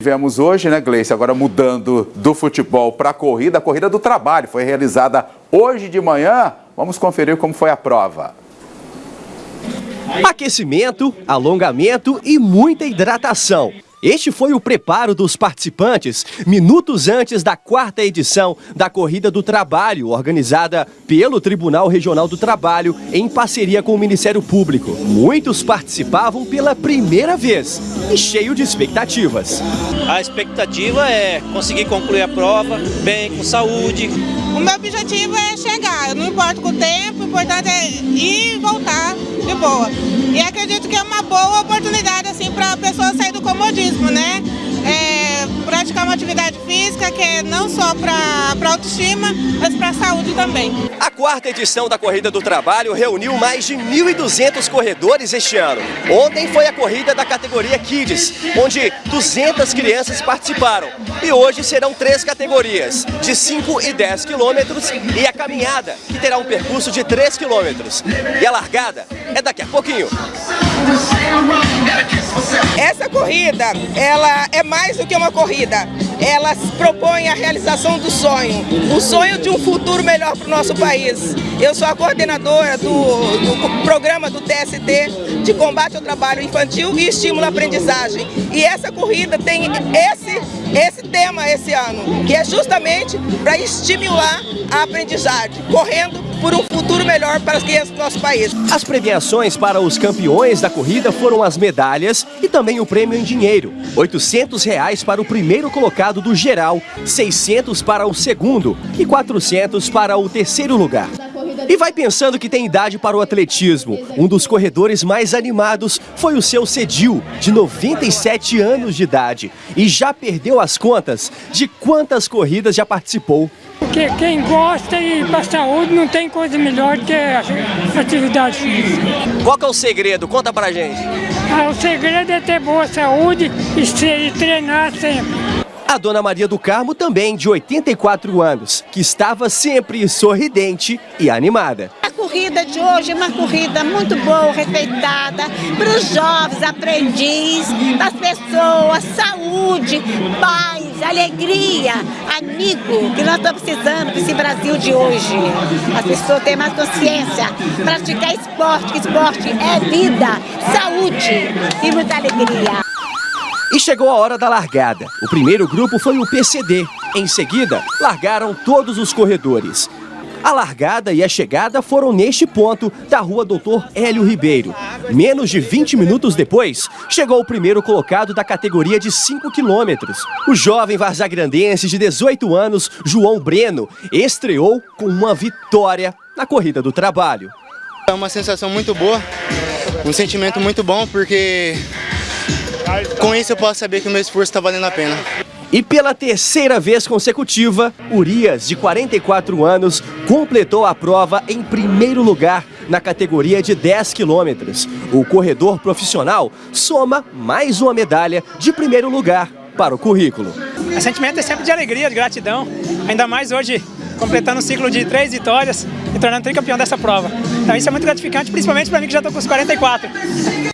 Tivemos hoje, né, Gleice, agora mudando do futebol para a corrida, a corrida do trabalho foi realizada hoje de manhã. Vamos conferir como foi a prova. Aquecimento, alongamento e muita hidratação. Este foi o preparo dos participantes minutos antes da quarta edição da Corrida do Trabalho, organizada pelo Tribunal Regional do Trabalho em parceria com o Ministério Público. Muitos participavam pela primeira vez e cheio de expectativas. A expectativa é conseguir concluir a prova bem, com saúde. O meu objetivo é chegar, não importa com o tempo, o importante é ir e voltar de boa. E acredito que é uma boa oportunidade assim para a pessoa sair do comodismo, né? É, praticar uma atividade física que é não só para autoestima, mas para a saúde também. A quarta edição da Corrida do Trabalho reuniu mais de 1.200 corredores este ano. Ontem foi a corrida da categoria Kids, onde 200 crianças participaram. E hoje serão três categorias, de 5 e 10 quilômetros e a caminhada, que terá um percurso de 3 quilômetros. E a largada é daqui a pouquinho. Essa corrida, ela é mais do que uma corrida. Ela propõe a realização do sonho, o sonho de um futuro melhor para o nosso país. Eu sou a coordenadora do, do programa do TST de combate ao trabalho infantil e estímulo à aprendizagem. E essa corrida tem esse, esse tema esse ano, que é justamente para estimular a aprendizagem, correndo por um futuro melhor para as crianças do nosso país. As premiações para os campeões da corrida foram as medalhas e também o prêmio em dinheiro. 800 reais para o primeiro colocado do geral, 600 para o segundo e 400 para o terceiro lugar. E vai pensando que tem idade para o atletismo. Um dos corredores mais animados foi o seu Cedil, de 97 anos de idade. E já perdeu as contas de quantas corridas já participou. Porque quem gosta e para saúde não tem coisa melhor que a atividade física. Qual que é o segredo? Conta pra gente. Ah, o segredo é ter boa saúde e, ser, e treinar sempre. A dona Maria do Carmo também, de 84 anos, que estava sempre sorridente e animada. A corrida de hoje é uma corrida muito boa, respeitada, para os jovens, aprendiz, para as pessoas, saúde, paz, alegria, amigo, que nós estamos precisando desse Brasil de hoje. As pessoas têm mais consciência, praticar esporte, que esporte é vida, saúde e muita alegria. E chegou a hora da largada. O primeiro grupo foi o PCD. Em seguida, largaram todos os corredores. A largada e a chegada foram neste ponto da rua Doutor Hélio Ribeiro. Menos de 20 minutos depois, chegou o primeiro colocado da categoria de 5 quilômetros. O jovem varzagrandense de 18 anos, João Breno, estreou com uma vitória na Corrida do Trabalho. É uma sensação muito boa, um sentimento muito bom, porque com isso eu posso saber que o meu esforço está valendo a pena. E pela terceira vez consecutiva, Urias, de 44 anos, completou a prova em primeiro lugar na categoria de 10 quilômetros. O corredor profissional soma mais uma medalha de primeiro lugar para o currículo. O sentimento é sempre de alegria, de gratidão, ainda mais hoje completando um ciclo de três vitórias e tornando tricampeão dessa prova. Então isso é muito gratificante, principalmente para mim que já estou com os 44.